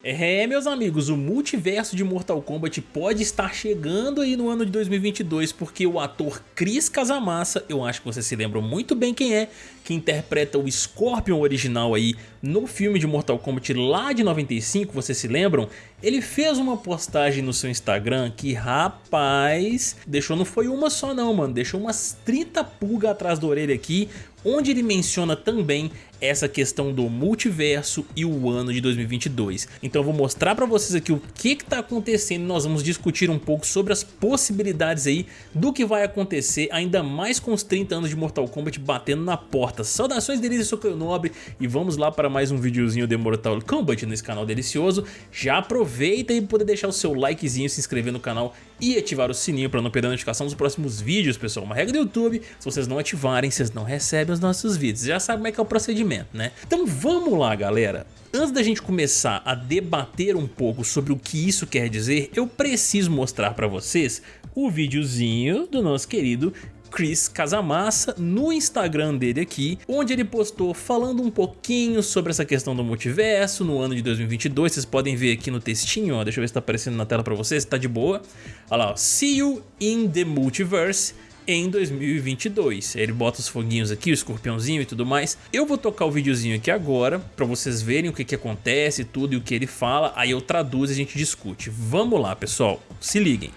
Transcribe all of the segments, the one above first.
É, meus amigos, o multiverso de Mortal Kombat pode estar chegando aí no ano de 2022 porque o ator Chris Casamassa, eu acho que vocês se lembram muito bem quem é, que interpreta o Scorpion original aí no filme de Mortal Kombat lá de 95, vocês se lembram? Ele fez uma postagem no seu Instagram que, rapaz, deixou não foi uma só não, mano, deixou umas 30 pulgas atrás da orelha aqui, onde ele menciona também essa questão do multiverso e o ano de 2022. Então eu vou mostrar para vocês aqui o que está acontecendo nós vamos discutir um pouco sobre as possibilidades aí do que vai acontecer, ainda mais com os 30 anos de Mortal Kombat batendo na porta. Saudações delícia, sou Caio Nobre e vamos lá para mais um videozinho de Mortal Kombat nesse canal delicioso. Já aproveita e poder deixar o seu likezinho, se inscrever no canal e ativar o sininho para não perder a notificação dos próximos vídeos, pessoal. Uma regra do YouTube, se vocês não ativarem, vocês não recebem os nossos vídeos. Já sabe como é que é o procedimento, né? Então vamos lá, galera. Antes da gente começar a debater um pouco sobre o que isso quer dizer, eu preciso mostrar para vocês o videozinho do nosso querido Chris Casamassa no Instagram dele aqui, onde ele postou falando um pouquinho sobre essa questão do multiverso no ano de 2022, vocês podem ver aqui no textinho, ó, deixa eu ver se tá aparecendo na tela pra vocês, tá de boa. Olha lá, ó, See You in the Multiverse em 2022. Ele bota os foguinhos aqui, o escorpiãozinho e tudo mais. Eu vou tocar o videozinho aqui agora para vocês verem o que, que acontece, tudo e o que ele fala. Aí eu traduzo e a gente discute. Vamos lá, pessoal. Se liguem.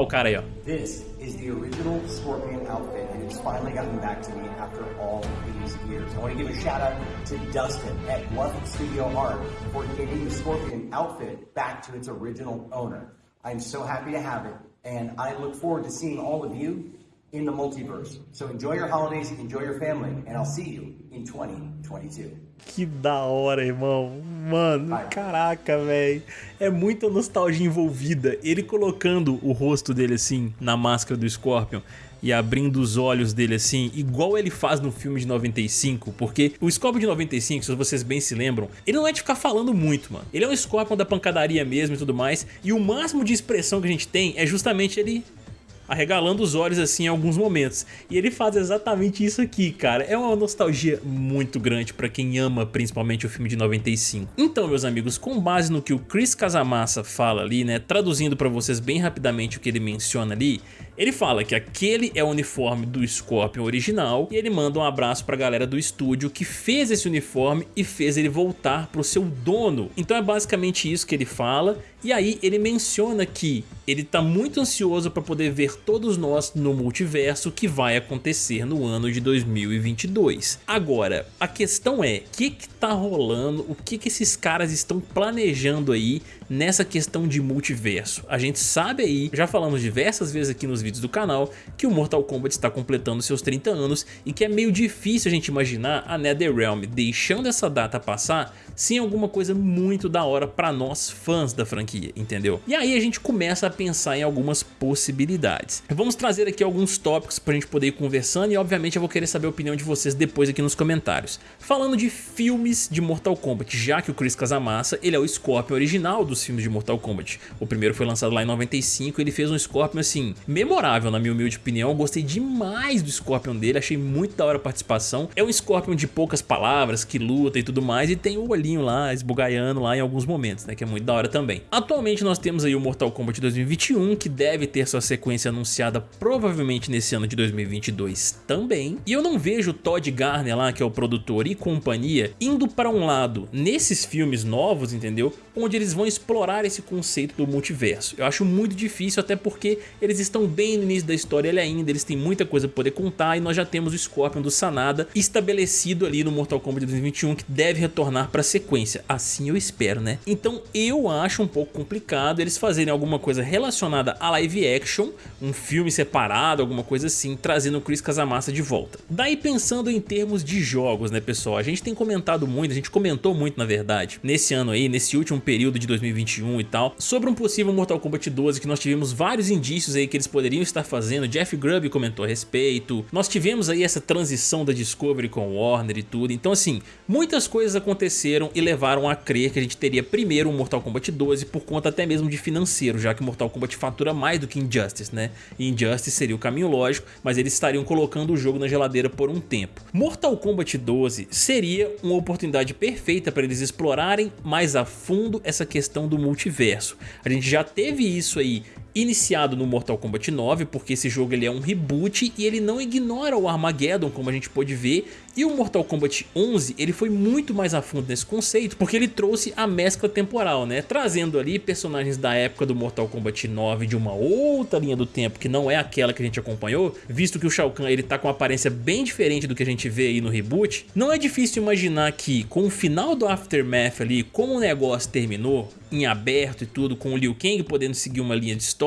Olha o cara. This is the original Scorpion outfit, and it's finally gotten back to me after all these years. I want to give a shout out to Dustin at Bluff Studio Art for getting the Scorpion outfit back to its original owner. I'm so happy to have it, and I look forward to seeing all of you in the multiverse. So enjoy your holidays, enjoy your family, and I'll see you in 2022. Que da hora, irmão. Mano, caraca, velho. É muita nostalgia envolvida. Ele colocando o rosto dele assim na máscara do Scorpion e abrindo os olhos dele assim, igual ele faz no filme de 95, porque o Scorpion de 95, se vocês bem se lembram, ele não é de ficar falando muito, mano. Ele é um Scorpion da pancadaria mesmo e tudo mais, e o máximo de expressão que a gente tem é justamente ele arregalando os olhos assim em alguns momentos. E ele faz exatamente isso aqui, cara. É uma nostalgia muito grande pra quem ama principalmente o filme de 95. Então, meus amigos, com base no que o Chris Casamassa fala ali, né, traduzindo pra vocês bem rapidamente o que ele menciona ali, ele fala que aquele é o uniforme do Scorpion original e ele manda um abraço pra galera do estúdio que fez esse uniforme e fez ele voltar pro seu dono. Então é basicamente isso que ele fala e aí ele menciona que ele tá muito ansioso para poder ver todos nós no multiverso que vai acontecer no ano de 2022. Agora, a questão é, o que que tá rolando, o que que esses caras estão planejando aí nessa questão de multiverso? A gente sabe aí, já falamos diversas vezes aqui nos vídeos do canal, que o Mortal Kombat está completando seus 30 anos e que é meio difícil a gente imaginar a NetherRealm deixando essa data passar sem alguma coisa muito da hora para nós fãs da franquia, entendeu? E aí a gente começa a pensar em algumas possibilidades. Vamos trazer aqui alguns tópicos para a gente poder ir conversando e obviamente eu vou querer saber a opinião de vocês depois aqui nos comentários. Falando de filmes de Mortal Kombat, já que o Chris Casamassa ele é o Scorpion original dos filmes de Mortal Kombat. O primeiro foi lançado lá em 95 ele fez um Scorpion assim, memorável na minha humilde opinião, eu gostei demais do Scorpion dele, achei muito da hora a participação. É um Scorpion de poucas palavras, que luta e tudo mais e tem o olhinho lá, esbugaiando lá em alguns momentos, né, que é muito da hora também. Atualmente nós temos aí o Mortal Kombat 2021, que deve ter sua sequência anunciada provavelmente nesse ano de 2022 também. E eu não vejo o Todd Garner lá, que é o produtor e companhia, indo para um lado nesses filmes novos, entendeu? Onde eles vão explorar esse conceito do multiverso. Eu acho muito difícil, até porque eles estão bem no início da história ainda, eles têm muita coisa para poder contar e nós já temos o Scorpion do Sanada estabelecido ali no Mortal Kombat 2021 que deve retornar para a sequência, assim eu espero, né? Então eu acho um pouco complicado eles fazerem alguma coisa relacionada a live action, um filme separado, alguma coisa assim, trazendo o Chris Casamassa de volta. Daí pensando em termos de jogos, né pessoal, a gente tem comentado muito, a gente comentou muito na verdade, nesse ano aí, nesse último período de 2021 e tal, sobre um possível Mortal Kombat 12 que nós tivemos vários indícios aí que eles poderiam estar fazendo, Jeff Grubb comentou a respeito, nós tivemos aí essa transição da Discovery com Warner e tudo, então assim, muitas coisas aconteceram e levaram a crer que a gente teria primeiro um Mortal Kombat 12 por conta até mesmo de financeiro, já que Mortal Kombat fatura mais do que Injustice, né? E Injustice seria o caminho lógico, mas eles estariam colocando o jogo na geladeira por um tempo. Mortal Kombat 12 seria uma oportunidade perfeita para eles explorarem mais a fundo essa questão do multiverso. A gente já teve isso aí iniciado no Mortal Kombat 9, porque esse jogo ele é um reboot e ele não ignora o Armageddon, como a gente pode ver, e o Mortal Kombat 11 ele foi muito mais a fundo nesse conceito, porque ele trouxe a mescla temporal, né? Trazendo ali personagens da época do Mortal Kombat 9 de uma outra linha do tempo, que não é aquela que a gente acompanhou, visto que o Shao Kahn ele tá com uma aparência bem diferente do que a gente vê aí no reboot, não é difícil imaginar que com o final do Aftermath ali, como o negócio terminou, em aberto e tudo, com o Liu Kang podendo seguir uma linha de história,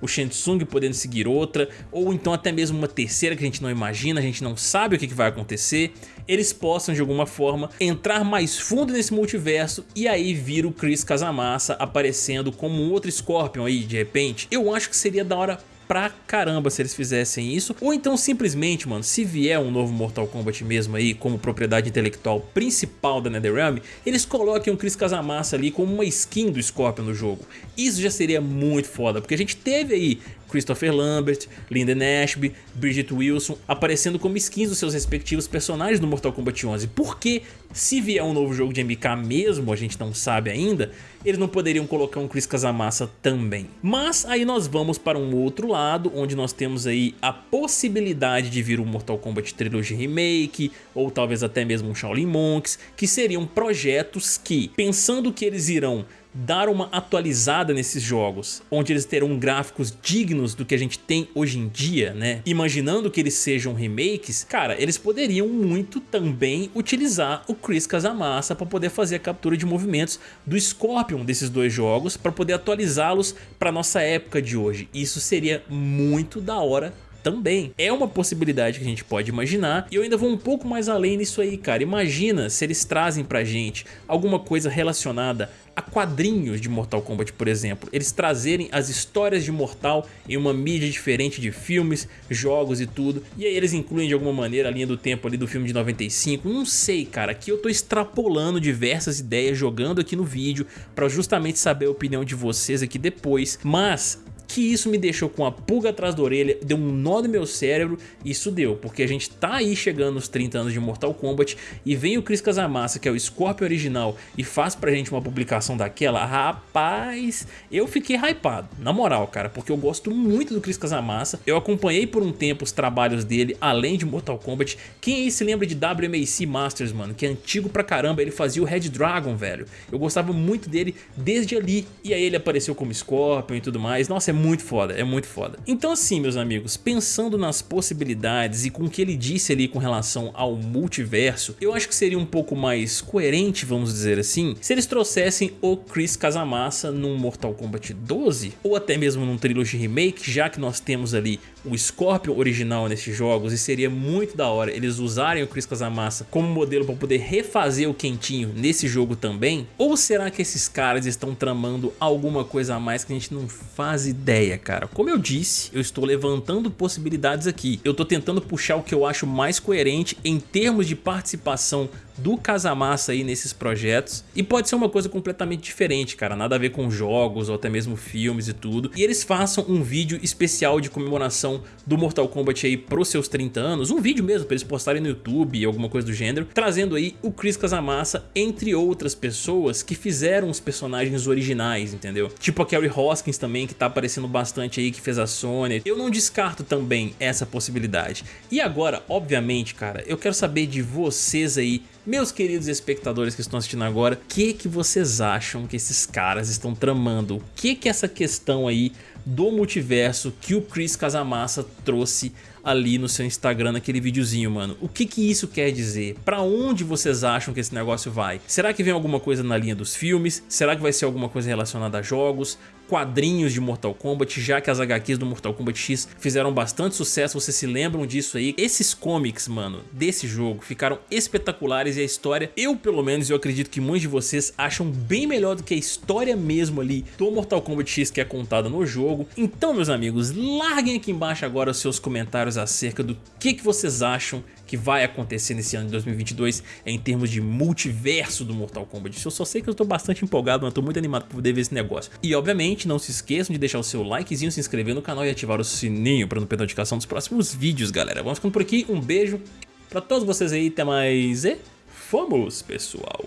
o Shang Tsung podendo seguir outra, ou então até mesmo uma terceira que a gente não imagina, a gente não sabe o que vai acontecer, eles possam de alguma forma entrar mais fundo nesse multiverso e aí vir o Chris Casamassa aparecendo como um outro Scorpion aí de repente. Eu acho que seria da hora pra caramba se eles fizessem isso. Ou então simplesmente, mano, se vier um novo Mortal Kombat mesmo aí, como propriedade intelectual principal da NetherRealm, eles coloquem o Chris Casamassa ali como uma skin do Scorpion no jogo. Isso já seria muito foda, porque a gente teve aí Christopher Lambert, Lyndon Ashby, Bridget Wilson aparecendo como skins dos seus respectivos personagens no Mortal Kombat 11. Porque se vier um novo jogo de MK mesmo, a gente não sabe ainda, eles não poderiam colocar um Chris Casamassa também. Mas aí nós vamos para um outro lado, onde nós temos aí a possibilidade de vir um Mortal Kombat Trilogy Remake, ou talvez até mesmo um Shaolin Monks, que seriam projetos que, pensando que eles irão dar uma atualizada nesses jogos, onde eles terão gráficos dignos do que a gente tem hoje em dia, né? Imaginando que eles sejam remakes, cara, eles poderiam muito também utilizar o Chris Casamassa para poder fazer a captura de movimentos do Scorpion desses dois jogos para poder atualizá-los para nossa época de hoje. Isso seria muito da hora também. É uma possibilidade que a gente pode imaginar e eu ainda vou um pouco mais além nisso aí, cara. Imagina se eles trazem pra gente alguma coisa relacionada a quadrinhos de Mortal Kombat, por exemplo. Eles trazerem as histórias de Mortal em uma mídia diferente de filmes, jogos e tudo. E aí eles incluem de alguma maneira a linha do tempo ali do filme de 95. Não sei, cara. Aqui eu tô extrapolando diversas ideias, jogando aqui no vídeo para justamente saber a opinião de vocês aqui depois. Mas que isso me deixou com a pulga atrás da orelha, deu um nó no meu cérebro, isso deu, porque a gente tá aí chegando nos 30 anos de Mortal Kombat e vem o Chris Casamassa, que é o Scorpion original, e faz pra gente uma publicação daquela, rapaz, eu fiquei hypado, na moral, cara, porque eu gosto muito do Chris Casamassa, eu acompanhei por um tempo os trabalhos dele, além de Mortal Kombat, quem aí se lembra de WMAC Masters, mano, que é antigo pra caramba, ele fazia o Red Dragon, velho, eu gostava muito dele desde ali, e aí ele apareceu como Scorpion e tudo mais, nossa, é muito foda, é muito foda. Então assim, meus amigos, pensando nas possibilidades e com o que ele disse ali com relação ao multiverso, eu acho que seria um pouco mais coerente, vamos dizer assim, se eles trouxessem o Chris Casamassa num Mortal Kombat 12, ou até mesmo num Trilogy Remake, já que nós temos ali o Scorpion original nesses jogos e seria muito da hora eles usarem o Chris Casamassa como modelo para poder refazer o Quentinho nesse jogo também? Ou será que esses caras estão tramando alguma coisa a mais que a gente não faz ideia, cara? Como eu disse, eu estou levantando possibilidades aqui. Eu estou tentando puxar o que eu acho mais coerente em termos de participação do Casamassa aí nesses projetos e pode ser uma coisa completamente diferente, cara, nada a ver com jogos ou até mesmo filmes e tudo. E eles façam um vídeo especial de comemoração do Mortal Kombat aí pros seus 30 anos, um vídeo mesmo para eles postarem no YouTube alguma coisa do gênero, trazendo aí o Chris Casamassa entre outras pessoas que fizeram os personagens originais, entendeu? Tipo a Kerry Hoskins também que tá aparecendo bastante aí que fez a Sony. Eu não descarto também essa possibilidade. E agora, obviamente, cara, eu quero saber de vocês aí meus queridos espectadores que estão assistindo agora, o que, que vocês acham que esses caras estão tramando? O que que essa questão aí do multiverso que o Chris Casamassa trouxe ali no seu Instagram naquele videozinho, mano. O que que isso quer dizer? Pra onde vocês acham que esse negócio vai? Será que vem alguma coisa na linha dos filmes? Será que vai ser alguma coisa relacionada a jogos? Quadrinhos de Mortal Kombat, já que as HQs do Mortal Kombat X fizeram bastante sucesso, vocês se lembram disso aí. Esses comics, mano, desse jogo ficaram espetaculares e a história, eu pelo menos, eu acredito que muitos de vocês acham bem melhor do que a história mesmo ali do Mortal Kombat X que é contada no jogo. Então, meus amigos, larguem aqui embaixo agora os seus comentários acerca do que, que vocês acham que vai acontecer nesse ano de 2022 em termos de multiverso do Mortal Kombat. Eu só sei que eu estou bastante empolgado, mas estou muito animado para poder ver esse negócio. E obviamente não se esqueçam de deixar o seu likezinho, se inscrever no canal e ativar o sininho para não perder notificação dos próximos vídeos, galera. Vamos ficando por aqui, um beijo para todos vocês aí, até mais e fomos, pessoal!